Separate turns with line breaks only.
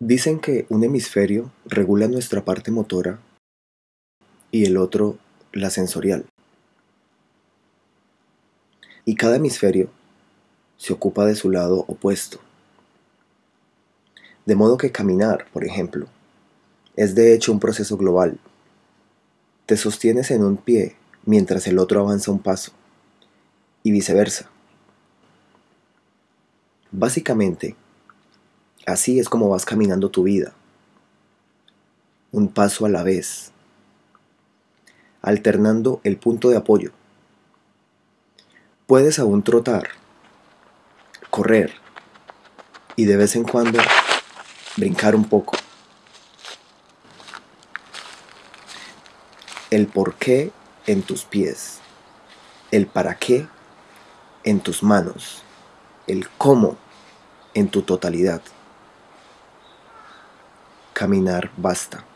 Dicen que un hemisferio regula nuestra parte motora y el otro la sensorial. Y cada hemisferio se ocupa de su lado opuesto. De modo que caminar, por ejemplo, es de hecho un proceso global. Te sostienes en un pie mientras el otro avanza un paso, y viceversa. Básicamente, Así es como vas caminando tu vida, un paso a la vez, alternando el punto de apoyo. Puedes aún trotar, correr y de vez en cuando brincar un poco. El por qué en tus pies, el para qué en tus manos, el cómo en tu totalidad. Caminar basta.